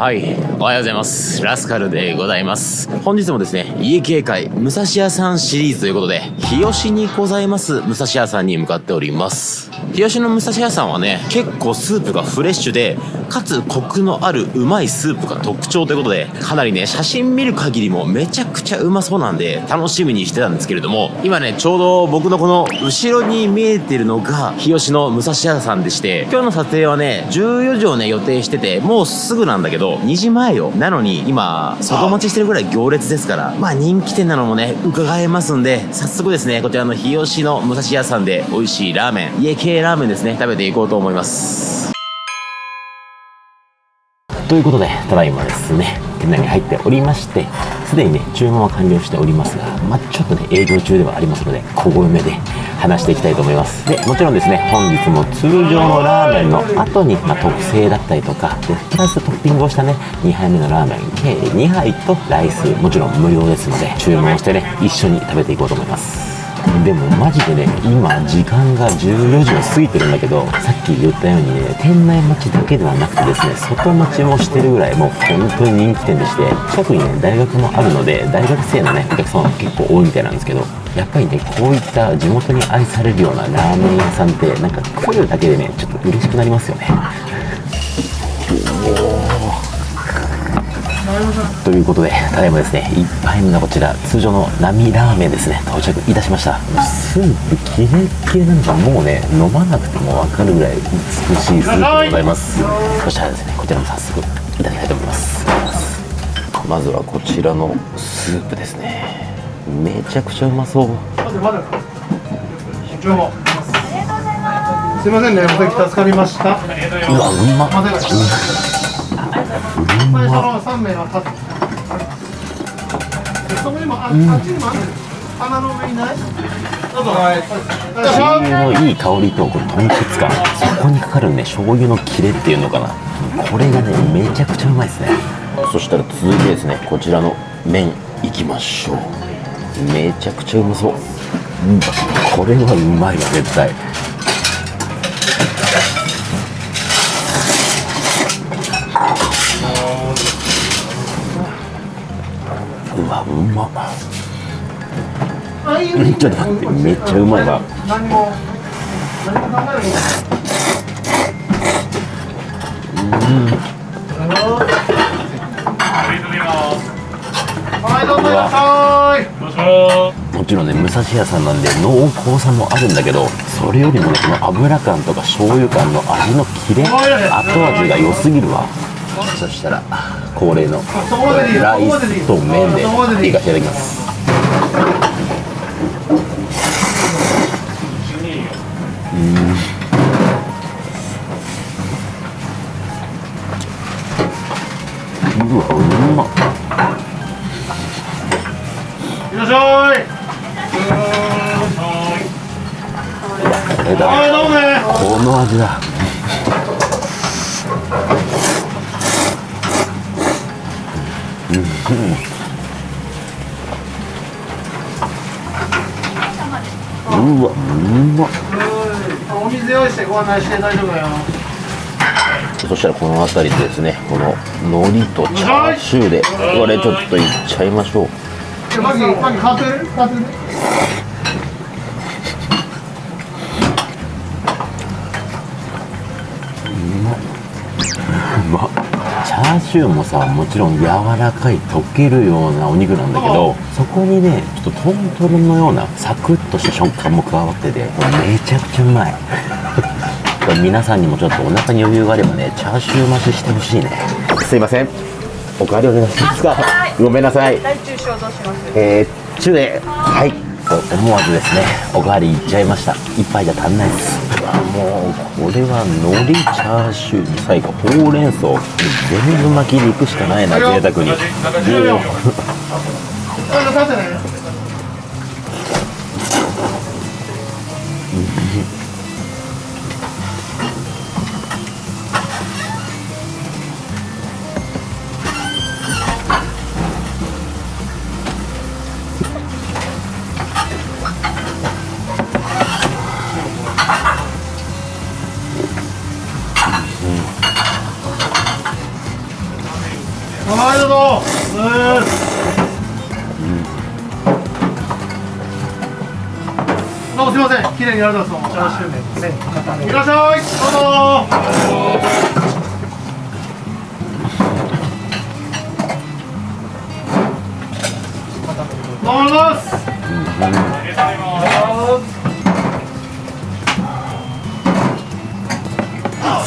はい。おはようございます。ラスカルでございます。本日もですね、家系会武蔵屋さんシリーズということで、日吉にございます武蔵屋さんに向かっております。日吉の武蔵屋さんはね、結構スープがフレッシュで、かつコクのあるうまいスープが特徴ということで、かなりね、写真見る限りもめちゃくちゃうまそうなんで、楽しみにしてたんですけれども、今ね、ちょうど僕のこの後ろに見えてるのが、日吉の武蔵屋さんでして、今日の撮影はね、14時をね、予定してて、もうすぐなんだけど、2時前よ。なのに、今、外待ちしてるぐらい行列ですから、まあ人気店なのもね、伺えますんで、早速ですね、こちらの日吉の武蔵屋さんで美味しいラーメン、家系ラーメンですね、食べていこうと思います。ということで、ただいまですね、店内に入っておりまして、すでにね、注文は完了しておりますが、まあ、ちょっとね、営業中ではありますので、小声めで話していきたいと思います。で、もちろんですね、本日も通常のラーメンの後に、まあ、特製だったりとか、で、プラストッピングをしたね、2杯目のラーメン、計2杯とライス、もちろん無料ですので、注文してね、一緒に食べていこうと思います。でもマジでね今時間が14時を過ぎてるんだけどさっき言ったようにね店内待ちだけではなくてですね外待ちもしてるぐらいもう本当に人気店でして近くにね大学もあるので大学生のねお客様も結構多いみたいなんですけどやっぱりねこういった地元に愛されるようなラーメン屋さんってなんか来るだけでねちょっと嬉しくなりますよね。ということで、ただいまですね、1杯目のこちら、通常の並ラーメンですね、到着いたしました。スープキレッキレなんかもうね、飲まなくても分かるぐらい美しいスープでございます。そしたらですね、こちらも早速いただきたいと思います。まずはこちらのスープですね。めちゃくちゃうまそう。すいませんね、お先助かりました。うわ、うまっ。まだまその三名は立って。そこにもあ、あっちにもある。鼻の上にない。どうぞ。はい。醤油のいい香りとこの豚骨感そこにかかるね醤油のキレっていうのかなこれがねめちゃくちゃうまいですねそしたら続いてですねこちらの麺いきましょうめちゃくちゃうまそう、うん、これはうまいわ絶対うまっ。うんちょっと待ってめっちゃうまいわ。何も。何も考えうぞいらっしゃい。もちろんね武蔵屋さんなんで濃厚さもあるんだけどそれよりもねこの油感とか醤油感の味のキレ後味が良すぎるわ。そしたら恒例のライスと麺でいかせていただきます。うん。うわうまっ。いらっしゃい。この味だうん。うわうまっ。お水用意してご案内して大丈夫だよ。そしたらこの辺りでですねこの海苔とチャーシューで。これちょっといっちゃいましょう。じゃあマギマギカート入れる？カート入れる？うまっチャーシューもさもちろん柔らかい溶けるようなお肉なんだけどそこにねちょっとトントロのようなサクッとした食感も加わっててめちゃくちゃうまい。皆さんにもちょっとお腹に余裕があればねチャーシュー増ししてほしいね。すいません。おかわりお願いしますかごめんなさい。大中小どうします。えー、中ではいと思わずですねおかわりいっちゃいました。一杯じゃ足んないです。もうこれは海苔チャーシューに最後ほうれん草全部巻きでいくしかないな贅沢にはいどうぞどうも。すいません。綺麗にやるだと思うチャーシュー麺ですねいらっしゃい。どうぞどうもます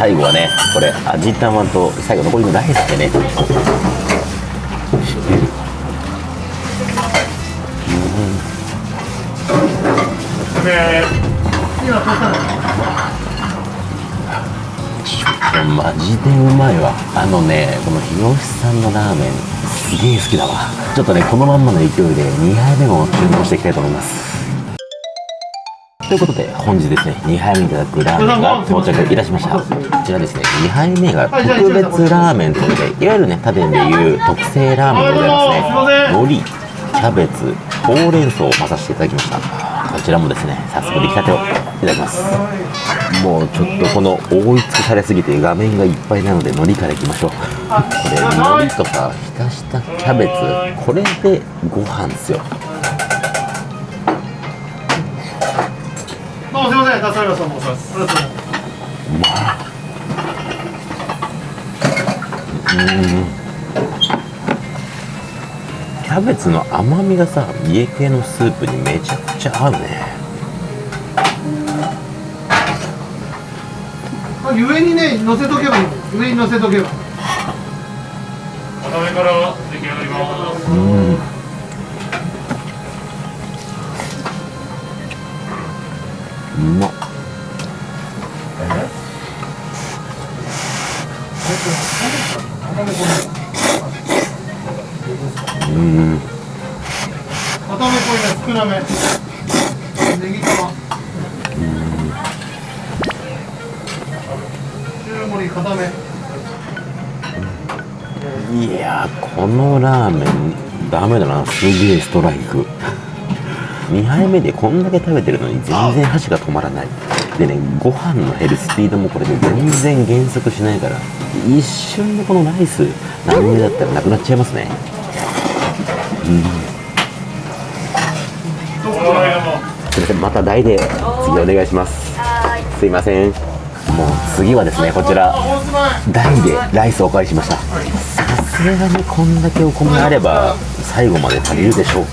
最後はねこれ味玉と最後残りのライスでね。今どうしたのマジでうまいわ。あのねこの日吉さんのラーメンすげえ好きだわ。ちょっとねこのまんまの勢いで2杯目も注文していきたいと思います。ということで本日ですね2杯目いただくラーメンが到着いたしました。こちらですね2杯目が特別ラーメンということでいわゆるね他店でいう特製ラーメンでございますね。海苔キャベツほうれん草を混ざせていただきました。こちらもですね早速出来たてをいただきます。もうちょっとこの覆い尽くされすぎて画面がいっぱいなので海苔からいきましょう。これ海苔とか浸したキャベツこれでご飯ですよ。どうもすいません助かりましたも。うありがとうござい。ますキャベツの甘みがさ家系のスープにめちゃくちゃ合うね。あ上にね乗せとけばいいの。上に乗せとけば。お食べからうん。固めこいね少なめネギ玉固め。いやこのラーメンダメだな。すげえストライク。2杯目でこんだけ食べてるのに全然箸が止まらない。でねご飯の減るスピードもこれで全然減速しないから。一瞬でこのライス何目だったらなくなっちゃいますね。お笑いのも。すいません。また台で次お願いします。すいません。もう次はですねこちら。台でライスをお借りしました。さすがにこんだけお米あれば最後まで足りるでしょう。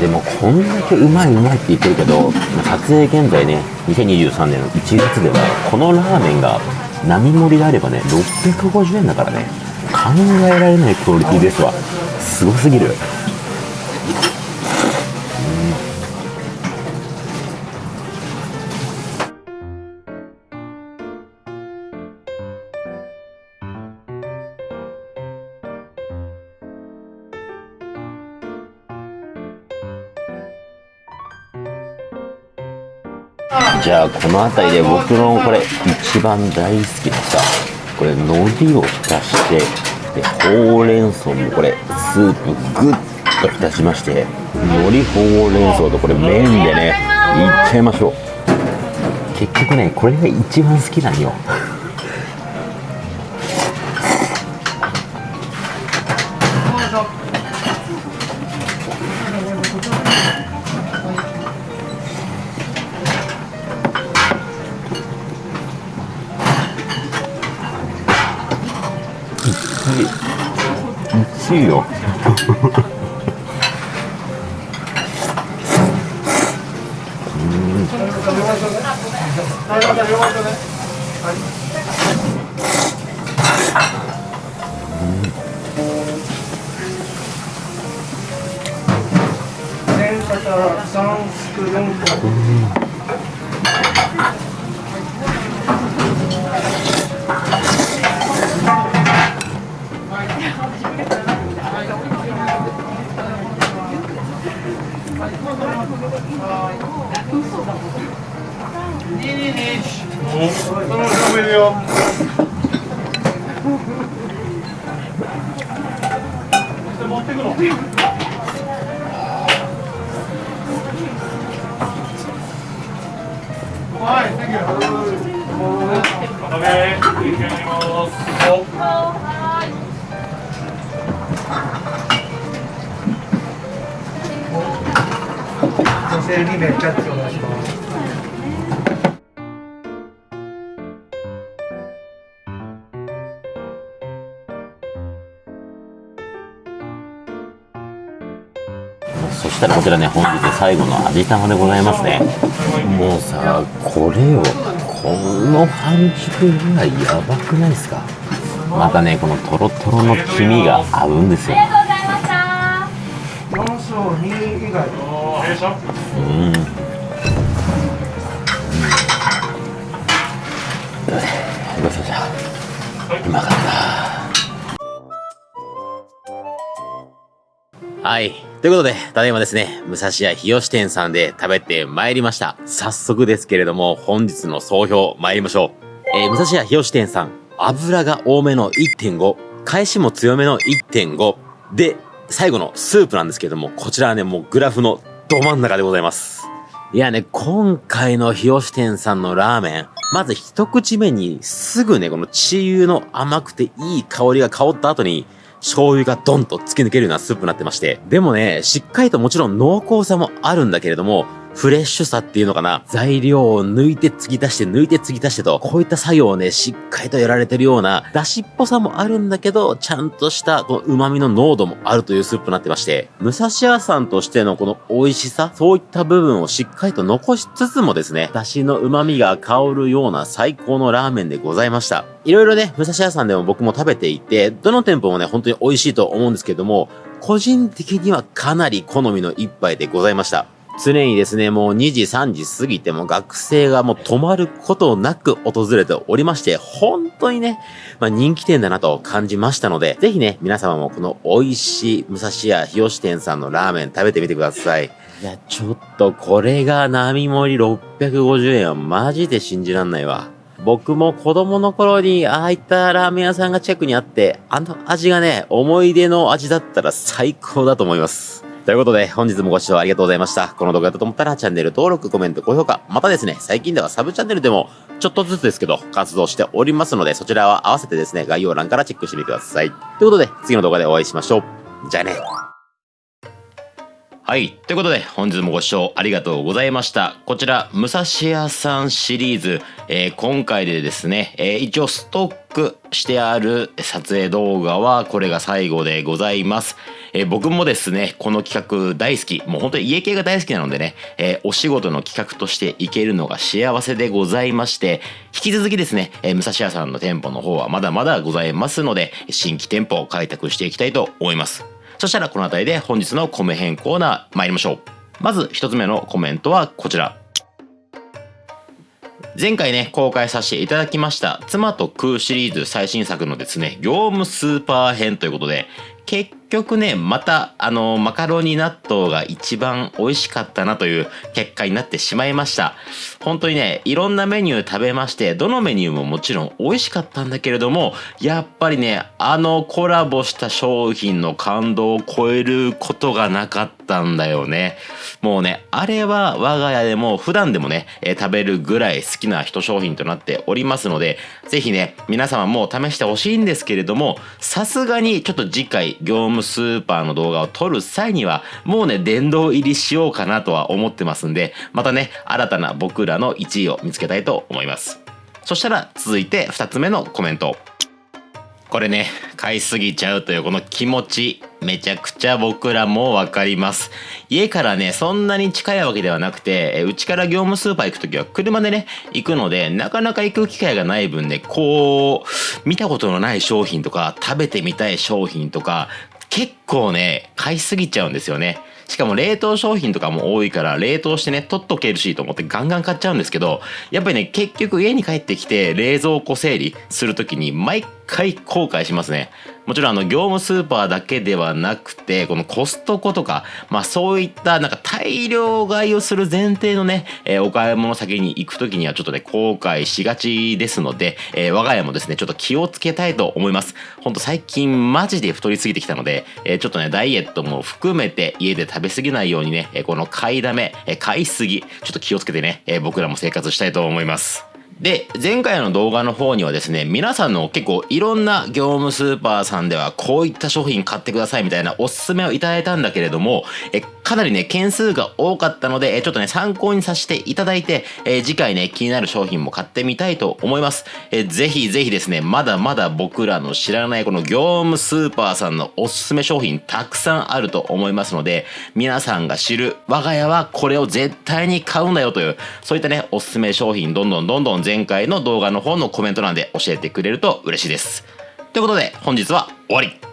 でもこんだけうまいうまいって言ってるけど撮影現在ね2023年の1月ではこのラーメンが並盛りであればね650円だからね。考えられないクオリティですわ。すごすぎる。じゃあこの辺りで僕のこれ一番大好きなさこれ海苔を浸してでほうれん草もこれスープグッと浸しまして海苔ほうれん草とこれ麺でねいっちゃいましょう。結局ねこれが一番好きなんよ。1位よはいまた両はい、Thank you. お食べ出来上がります。女性2名キャッチお願いします。そしたらこちらね本日最後の味玉でございますね。もうさこれをこの半熟ぐらいやばくないですか？またねこのトロトロの黄身が合うんですよ。4章2以外。おー、弊社うん。ごちそうさうまかったはい。ということで、ただいまですね、武蔵屋日吉店さんで食べてまいりました。早速ですけれども、本日の総評参りましょう。えー武蔵屋日吉店さん、油が多めの1.5、返しも強めの1.5、で、最後のスープなんですけれども、こちらはね、もうグラフのど真ん中でございます。いやね、今回の日吉店さんのラーメン、まず一口目にすぐね、このチー油の甘くていい香りが香った後に、醤油がドンと突き抜けるようなスープになってまして。でもね、しっかりともちろん濃厚さもあるんだけれども、フレッシュさっていうのかな？材料を抜いて継ぎ足して抜いて継ぎ足してと、こういった作業をね、しっかりとやられてるような、出汁っぽさもあるんだけど、ちゃんとしたこの旨味の濃度もあるというスープになってまして、武蔵屋さんとしてのこの美味しさ、そういった部分をしっかりと残しつつもですね、出汁の旨味が香るような最高のラーメンでございました。いろいろね、武蔵屋さんでも僕も食べていて、どの店舗もね、本当に美味しいと思うんですけども、個人的にはかなり好みの一杯でございました。常にですね、もう2時3時過ぎても学生がもう止まることなく訪れておりまして、本当にね、まあ人気店だなと感じましたので、ぜひね、皆様もこの美味しい武蔵屋日吉店さんのラーメン食べてみてください。いや、ちょっとこれが並盛り650円はマジで信じらんないわ。僕も子供の頃にああいったラーメン屋さんが近くにあって、あの味がね、思い出の味だったら最高だと思います。ということで、本日もご視聴ありがとうございました。この動画だと思ったらチャンネル登録、コメント、高評価、またですね、最近ではサブチャンネルでもちょっとずつですけど活動しておりますので、そちらは合わせてですね、概要欄からチェックしてみてください。ということで、次の動画でお会いしましょう。じゃあね。はい。ということで、本日もご視聴ありがとうございました。こちら、武蔵屋さんシリーズ、えー今回でですね、えー一応ストックしてある撮影動画はこれが最後でございます。えー僕もですね、この企画大好き。もう本当に家系が大好きなのでね、えお仕事の企画としていけるのが幸せでございまして、引き続きですね、えー武蔵屋さんの店舗の方はまだまだございますので、新規店舗を開拓していきたいと思います。そしたらこの辺りで本日の米編コーナー参りましょう。まず一つ目のコメントはこちら。前回ね、公開させていただきました、妻と食うシリーズ最新作のですね、業務スーパー編ということで、結局ね、また、あの、マカロニ納豆が一番美味しかったなという結果になってしまいました。本当にね、いろんなメニュー食べまして、どのメニューももちろん美味しかったんだけれども、やっぱりね、あのコラボした商品の感動を超えることがなかったたんだよね。もうね、あれは我が家でも普段でもね、えー食べるぐらい好きな一商品となっておりますので、ぜひね、皆様も試してほしいんですけれども、さすがにちょっと次回業務スーパーの動画を撮る際には、もうね、殿堂入りしようかなとは思ってますんで、またね、新たな僕らの1位を見つけたいと思います。そしたら続いて2つ目のコメント。これね、買いすぎちゃうというこの気持ち、めちゃくちゃ僕らもわかります。家からね、そんなに近いわけではなくて、うちから業務スーパー行くときは車でね、行くので、なかなか行く機会がない分ね、こう、見たことのない商品とか、食べてみたい商品とか、結構ね、買いすぎちゃうんですよね。しかも冷凍商品とかも多いから冷凍してね取っとけるしと思ってガンガン買っちゃうんですけどやっぱりね結局家に帰ってきて冷蔵庫整理する時に毎回回後悔しますね。もちろんあの業務スーパーだけではなくてこのコストコとかまあそういったなんか大量買いをする前提のね、えー、お買い物先に行く時にはちょっとね後悔しがちですので、えー、我が家もですねちょっと気をつけたいと思いますほんと最近マジで太りすぎてきたので、えー、ちょっとねダイエットも含めて家で食べ過ぎないようにね、えこの買いだめ、え買いすぎちょっと気をつけてね、え僕らも生活したいと思いますで、前回の動画の方にはですね、皆さんの結構いろんな業務スーパーさんではこういった商品買ってくださいみたいなおすすめをいただいたんだけれども、えかなりね、件数が多かったので、えちょっとね、参考にさせていただいて、え次回ね、気になる商品も買ってみたいと思います。えぜひぜひですね、まだまだ僕らの知らないこの業務スーパーさんのおすすめ商品たくさんあると思いますので、皆さんが知る我が家はこれを絶対に買うんだよという、そういったね、おすすめ商品どんどんどんどん前回の動画の方のコメント欄で教えてくれると嬉しいです。ということで本日は終わり